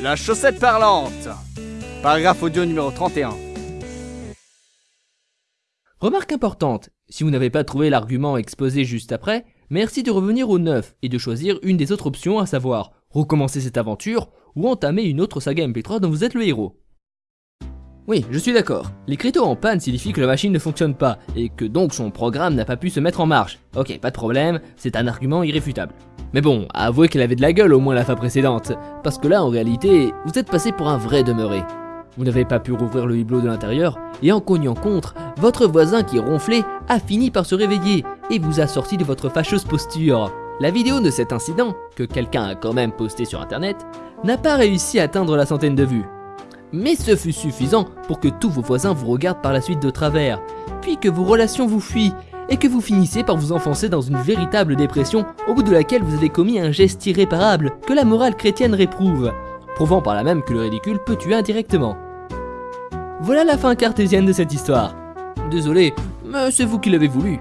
La chaussette parlante Paragraphe audio numéro 31. Remarque importante, si vous n'avez pas trouvé l'argument exposé juste après, merci de revenir au 9 et de choisir une des autres options à savoir recommencer cette aventure ou entamer une autre saga MP3 dont vous êtes le héros. Oui, je suis d'accord. L'écriteau en panne signifie que la machine ne fonctionne pas, et que donc son programme n'a pas pu se mettre en marche. Ok, pas de problème, c'est un argument irréfutable. Mais bon, avouez qu'elle avait de la gueule au moins la fois précédente, parce que là en réalité, vous êtes passé pour un vrai demeuré. Vous n'avez pas pu rouvrir le hublot de l'intérieur, et en cognant contre, votre voisin qui ronflait a fini par se réveiller, et vous a sorti de votre fâcheuse posture. La vidéo de cet incident, que quelqu'un a quand même posté sur internet, n'a pas réussi à atteindre la centaine de vues. Mais ce fut suffisant pour que tous vos voisins vous regardent par la suite de travers, puis que vos relations vous fuient, et que vous finissez par vous enfoncer dans une véritable dépression au bout de laquelle vous avez commis un geste irréparable que la morale chrétienne réprouve, prouvant par là même que le ridicule peut tuer indirectement. Voilà la fin cartésienne de cette histoire. Désolé, mais c'est vous qui l'avez voulu.